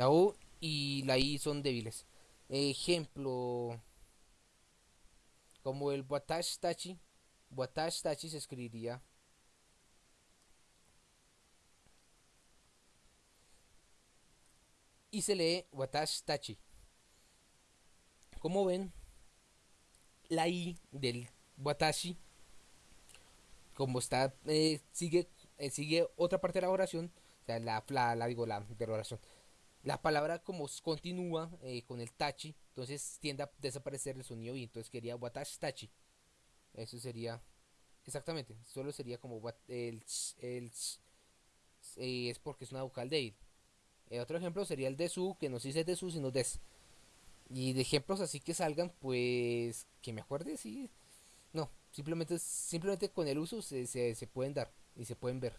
La U y la I son débiles. Ejemplo, como el Watash Tachi. Watash Tachi se escribiría y se lee Watash Tachi. Como ven, la I del Watashi, como está, eh, sigue, eh, sigue otra parte de la oración, o sea, la, la, digo, la de la oración. La palabra como continúa eh, con el tachi, entonces tiende a desaparecer el sonido y entonces quería Watashi Tachi. Eso sería, exactamente, solo sería como el, el, es porque es una vocal de otro ejemplo sería el de su, que no se dice de su, sino des. Y de ejemplos así que salgan, pues que me acuerde, sí. No, simplemente, simplemente con el uso se, se, pueden dar y se pueden ver.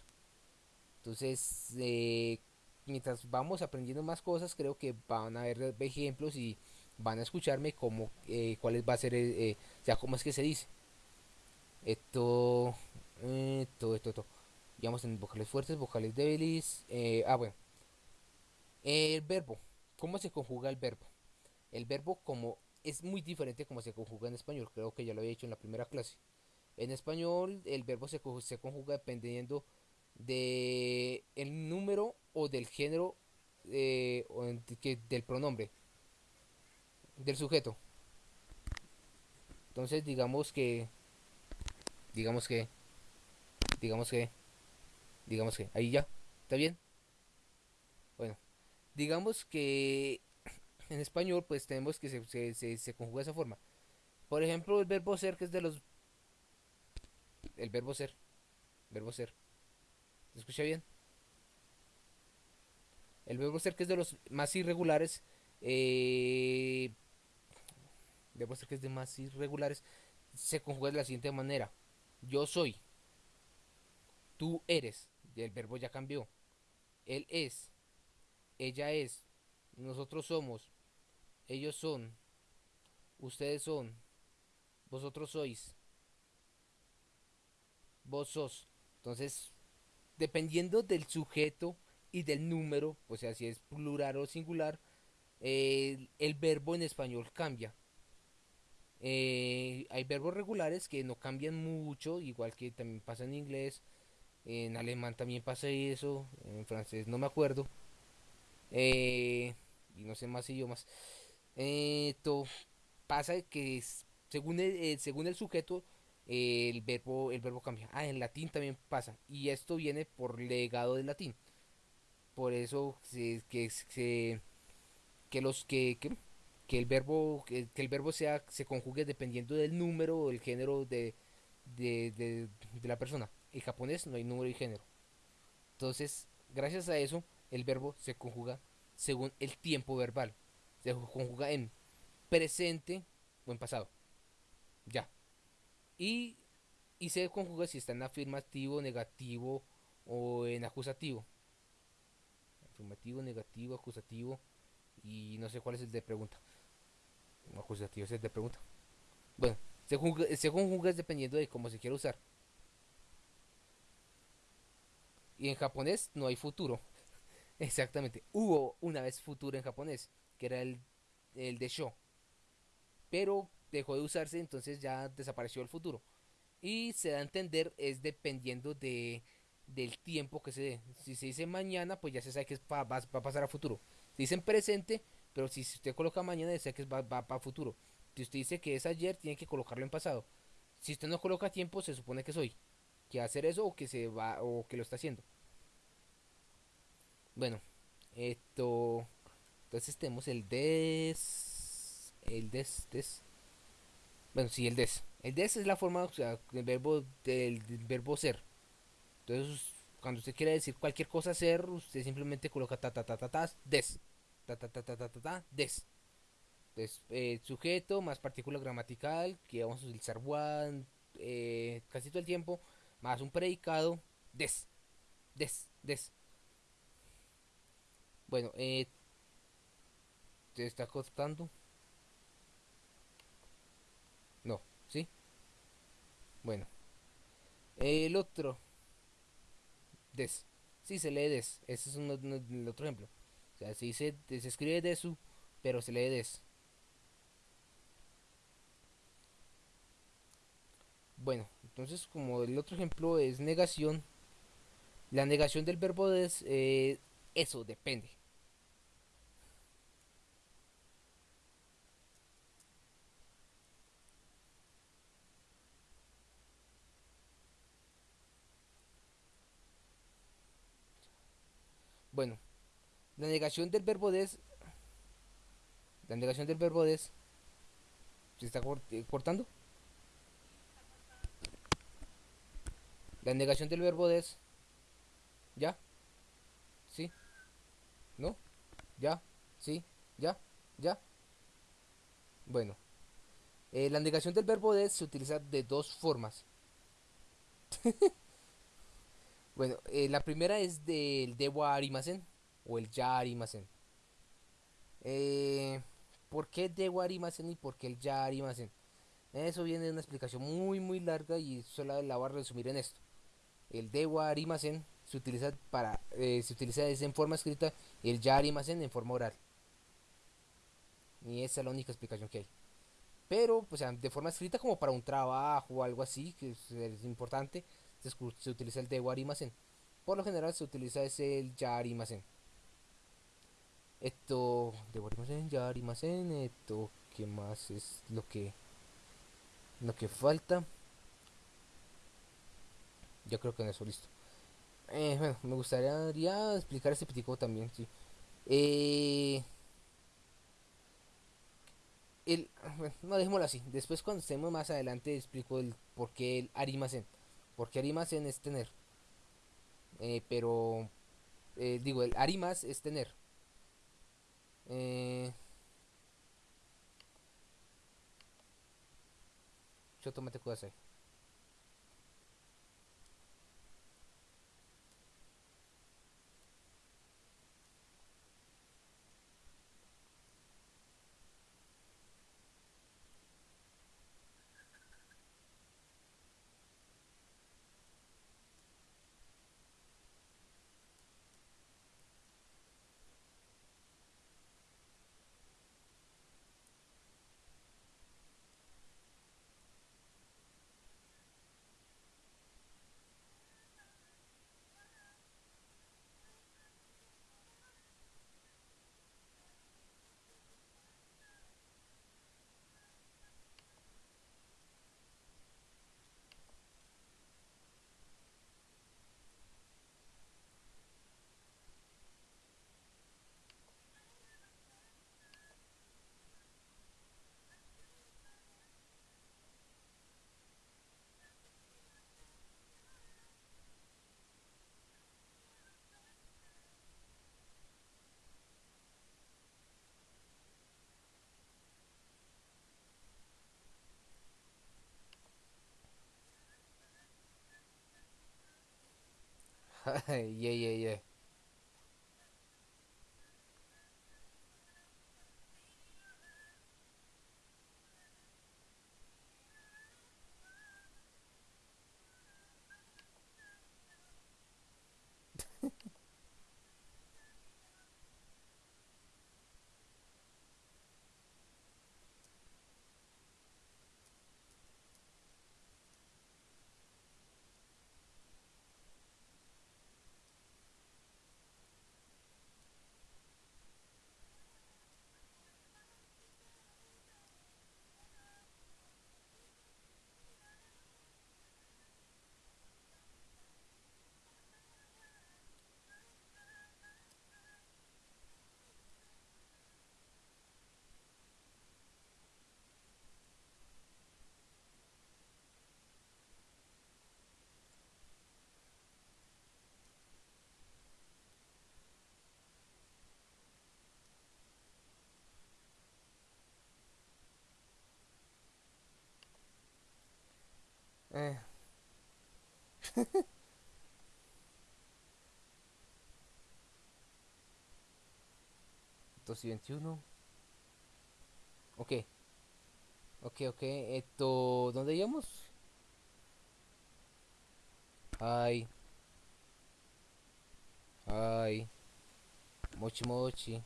Entonces, eh, mientras vamos aprendiendo más cosas, creo que van a haber ejemplos y van a escucharme como eh, va a ser, eh, eh, ya cómo es que se dice. Esto, esto, esto, esto. Digamos en vocales fuertes, vocales débiles. ah, bueno. El verbo. ¿Cómo se conjuga el verbo? El verbo como es muy diferente como se conjuga en español, creo que ya lo había dicho en la primera clase. En español el verbo se, se conjuga dependiendo de el número o del género eh, o del pronombre del sujeto. Entonces digamos que digamos que digamos que digamos que ahí ya, ¿está bien? Bueno, digamos que en español pues tenemos que se, se, se, conjuga de esa forma. Por ejemplo, el verbo ser, que es de los... El verbo ser. Verbo ser. ¿Se escucha bien? El verbo ser, que es de los más irregulares. Eh, ser, que es de más irregulares. Se conjuga de la siguiente manera. Yo soy. Tú eres. El verbo ya cambió. Él es. Ella es. Nosotros somos ellos son, ustedes son, vosotros sois, vos sos. Entonces, dependiendo del sujeto y del número, o sea, si es plural o singular, el verbo en español cambia. Eh, hay verbos regulares que no cambian mucho, igual que también pasa en inglés. En alemán también pasa eso, en francés no me acuerdo. Eh, y no sé más idiomas. Esto pasa que según eh, según el sujeto el verbo el verbo cambia. Ah, en latín también pasa y esto viene por legado del latín. Por eso que, que, que los que, que, el verbo que, el verbo sea se conjugue dependiendo del número o el género de, de, de, de la persona. En japonés no hay número y género. Entonces, gracias a eso, el verbo se conjuga según el tiempo verbal se conjuga en presente o en pasado. Ya. Y, y se conjuga si está en afirmativo, negativo o en acusativo. Afirmativo, negativo, acusativo. Y no sé cuál es el de pregunta. Acusativo es el de pregunta. Bueno, se conjuga, dependiendo de cómo se quiera usar. Y en japonés no hay futuro. Exactamente. Hubo una vez futuro en japonés que era el, el de show. Pero dejó de usarse, entonces ya desapareció el futuro. Y se da a entender es dependiendo de, del tiempo que se dé. Si se dice mañana, pues ya se sabe que va, va, a pasar a futuro. Si dicen presente, pero si usted coloca mañana, ya sabe que va, va para futuro. Si usted dice que es ayer, tiene que colocarlo en pasado. Si usted no coloca tiempo, se supone que soy. Que va a hacer eso o que se va o que lo está haciendo. Bueno, esto entonces tenemos el des. El des, des. Bueno, sí, el des. El des es la forma, o sea, del verbo, del, verbo ser. Entonces, cuando usted quiere decir cualquier cosa ser, usted simplemente coloca ta ta ta ta ta des. Ta ta ta ta ta ta, ta des. Entonces, eh, sujeto más partícula gramatical, que vamos a utilizar one eh, casi todo el tiempo, más un predicado, des. Des, des. Bueno, eh, ¿Te está costando? No, ¿sí? Bueno. El otro. Des. Sí, se lee des. Ese es un, el otro ejemplo. O se dice, se escribe desu, pero se lee des. Bueno, entonces como el otro ejemplo es negación, la negación del verbo des, eh, eso depende. Bueno, la negación del verbo des, la negación del verbo des, ¿se está eh, cortando? La negación del verbo des. ¿Ya? ¿Sí? ¿No? ¿Ya? ¿Sí? ¿Ya? ¿Ya? Bueno. Eh, la negación del verbo des se utiliza de dos formas. bueno, eh, la primera es del debo arimasen o el ya arimasen. Eh, ¿Por qué debo arimasen y por qué el ya arimasen? Eso viene de una explicación muy muy larga y solo la voy a resumir en esto el dewa arimasen se utiliza para eh, se utiliza en forma escrita y el ya arimasen en forma oral y esa es la única explicación que hay pero pues de forma escrita como para un trabajo o algo así que es, importante se, utiliza el dewa arimasen por lo general se utiliza ese el ya esto dewa arimasen ya esto que más es lo que lo que falta yo creo que en eso listo. Eh, bueno, me gustaría explicar este pitico también, sí. Eh, el, no dejémoslo así. Después cuando estemos más adelante explico el por qué el arimasen. Porque arimasen es tener. Eh, pero eh, digo, el arimas es tener. Eh, yo tomate hacer yeah, yeah, yeah. Eh. 221 Ok. Ok, ok. Esto... ¿Dónde íbamos? Ay. Ay. Mochi mochi.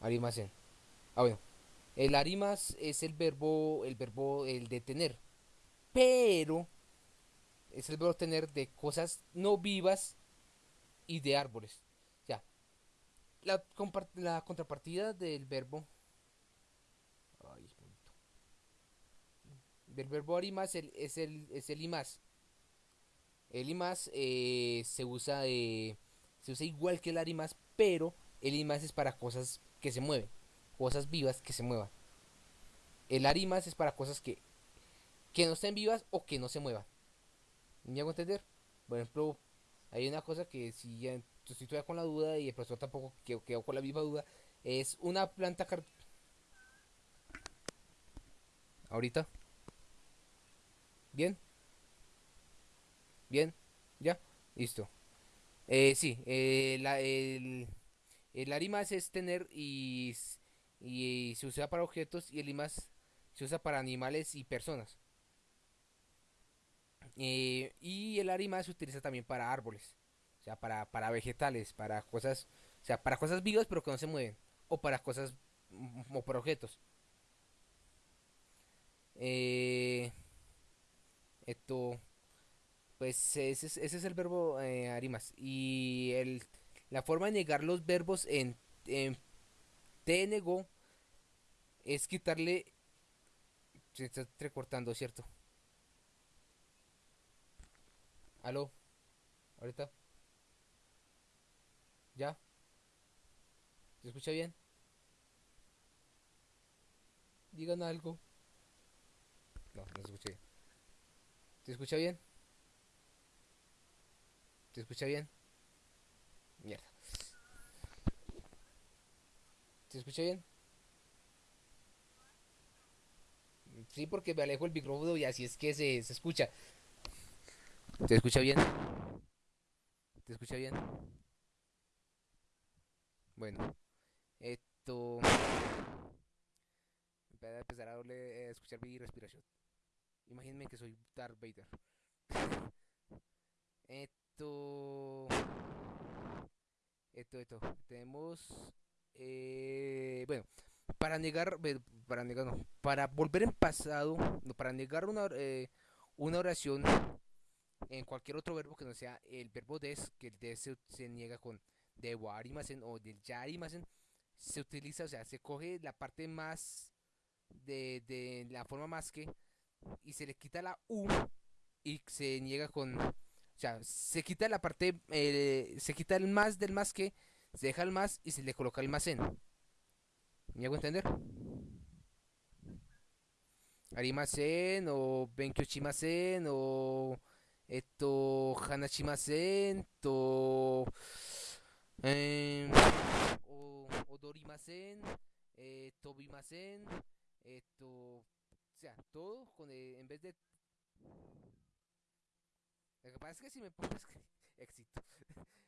Arimasen. Ah, bueno. El arimas es el verbo, el verbo, el de tener. Pero es el verbo tener de cosas no vivas y de árboles. Ya. La, contrapartida del verbo. Ay. Del verbo arimas es el, es el imas. El imas eh, se usa se usa igual que el arimas, pero el imas es para cosas que se mueven cosas vivas que se muevan. El arimas es para cosas que, que no estén vivas o que no se muevan. ¿Me hago entender? Por ejemplo, hay una cosa que si ya estoy con la duda y el profesor tampoco quedó, con la misma duda, es una planta car Ahorita. Bien. Bien. Ya. Listo. Eh, sí, eh, la, el, el arimas es tener y y se usa para objetos y el IMAS se usa para animales y personas. Eh, y el ARIMA se utiliza también para árboles, o sea, para, para vegetales, para cosas, o sea, para cosas vivas pero que no se mueven, o para cosas, o para objetos. Eh, esto, pues ese es, ese es el verbo eh, arimas. Y el, la forma de negar los verbos en, en es quitarle. Se está recortando, ¿cierto? ¿Aló? ¿Ahorita? ¿Ya? ¿Se escucha bien? Digan algo. No, no se escucha bien. ¿Se escucha bien? ¿Se escucha bien? Mierda. ¿Se escucha bien? Sí, porque me alejo el micrófono y así es que se, se escucha. ¿Se escucha bien? ¿Te escucha bien? Bueno, esto. Voy a empezar a eh, escuchar mi respiración. Imagínense que soy Darth Vader. Esto. Esto, esto. Tenemos. Eh, bueno, para negar, para negar, no, para volver en pasado, para negar una, eh, una oración en cualquier otro verbo que no sea el verbo des, que el des se, niega con de warimasen o del yarimasen, se utiliza, o sea, se coge la parte más de, de la forma más que y se le quita la u y se niega con, o sea, se quita la parte, eh, se quita el más del más que, se deja el más y se le coloca el más en. ¿Me hago entender? Arimasen o o esto Hanashimasen to eh, o Odorimasen eh, Tobimasen esto o sea todo con eh, en vez de lo que pasa es que si me pones éxito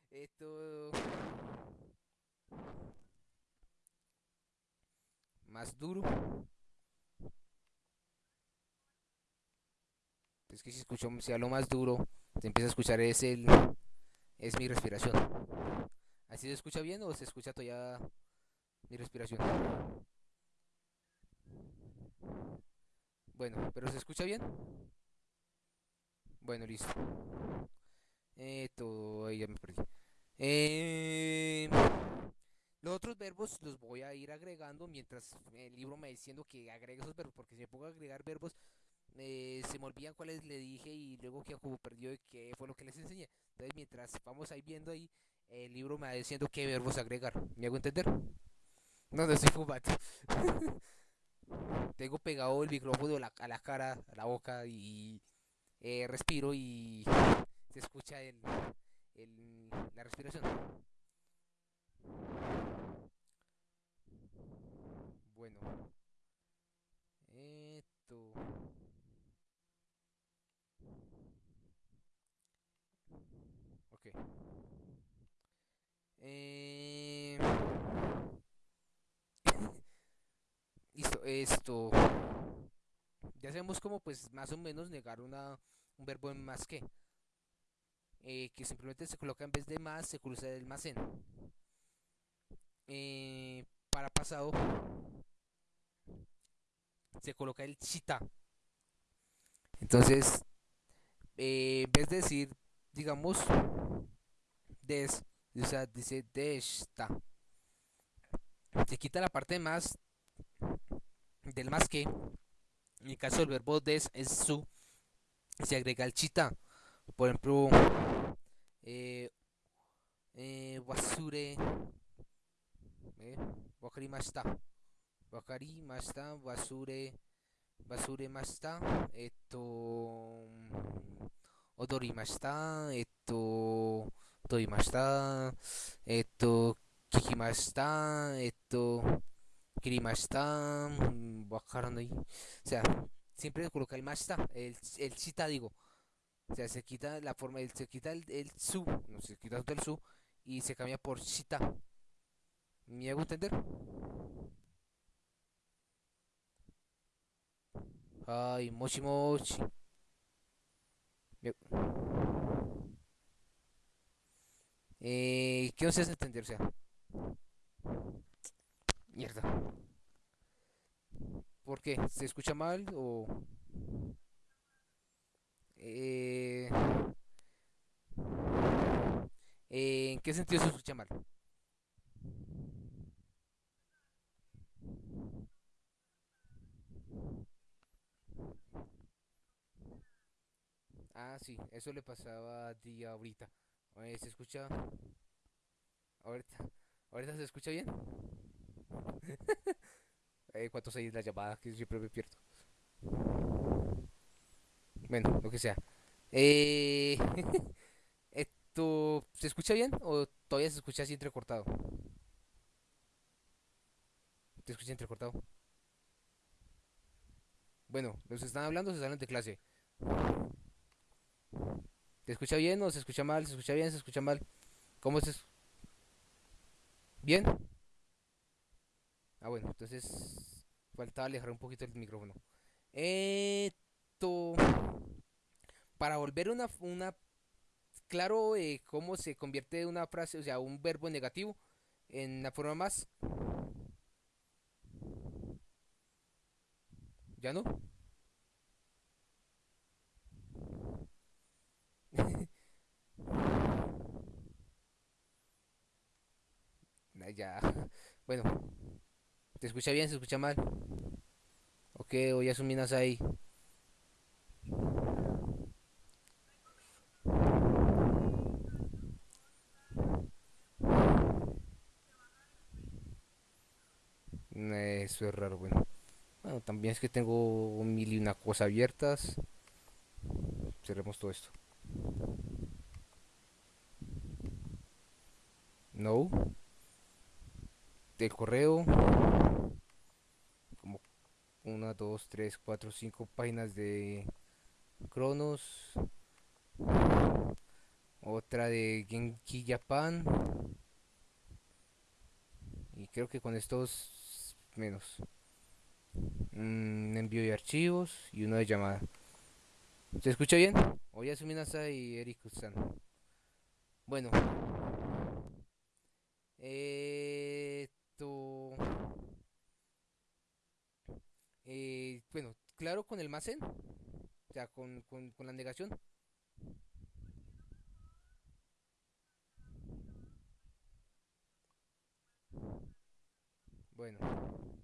esto más duro. Es que si escucho, si hablo más duro, se empieza a escuchar es el es mi respiración. ¿Así se escucha bien o se escucha todavía mi respiración? Bueno, pero se escucha bien. Bueno, listo. Esto, ahí ya me perdí. Eh... Los otros verbos los voy a ir agregando mientras el libro me diciendo que agregue esos verbos, porque si me pongo a agregar verbos, eh, se me olvidan cuáles le dije y luego que como perdió y qué fue lo que les enseñé. Entonces, mientras vamos ahí viendo ahí, el libro me va diciendo qué verbos agregar. ¿Me hago entender? No, no estoy fumando. Tengo pegado el micrófono a la, cara, a la boca y eh, respiro y se escucha el, el, la respiración. Bueno. Esto. Ok. Eh... Listo, esto. Ya sabemos cómo pues más o menos negar una, un verbo en más que. Eh, que simplemente se coloca en vez de más, se cruza el más en. eh, para pasado se coloca el chita. Entonces, eh, en vez de decir, digamos, des, o sea, dice desta. Se quita la parte más del más que. En el caso del verbo des es su. Se agrega el chita. Por ejemplo, eh, eh, wasure. Eh, wakarimashita. Wakarimashita, wasure. Basure mashita. Esto. Odorimashita. Esto. Toimashita. Esto. Kikimashita. Esto. Kirimashita, mm, ahí, O sea, siempre coloca el mashita, el, el shita, digo. O sea, se quita la forma, se quita el, el su, no se quita el su y se cambia por shita. ¿Me hago entender? Ay, mochi mochi. Eh, ¿Qué os hace entender? O sea, ¿Por qué? ¿Se escucha mal o...? Eh, eh, ¿En qué sentido se escucha mal? Ah, sí, eso le pasaba a ti ahorita. ¿se escucha? Ahorita, ahorita se escucha bien. eh, ¿Cuántos hay la llamada? Que siempre me pierdo. Bueno, lo que sea. Eh, ¿Esto se escucha bien o todavía se escucha así entrecortado? ¿Te escucha entrecortado? Bueno, los están hablando se salen de clase. ¿Se escucha bien o se escucha mal? ¿Se escucha bien? ¿Se escucha mal? ¿Cómo eso? ¿Bien? Ah, bueno, entonces faltaba alejar un poquito el micrófono. Esto. Para volver una. una claro, eh, cómo se convierte una frase, o sea, un verbo negativo en la forma más. ¿Ya no? ya. Bueno. ¿Te escucha bien? ¿Se escucha mal? Ok, voy a suminas ahí. Eso es raro, bueno. Bueno, también es que tengo mil y una cosa abiertas. Cerremos todo esto. No del correo como una, dos, tres, cuatro, cinco páginas de Cronos otra de Genki Japan y creo que con estos menos. Un envío de archivos y uno de llamada. ¿se escucha bien? Oyasumi Minasa y Eric San bueno. Eh eh, bueno, claro con el más en, o sea, con, con, con la negación. Bueno.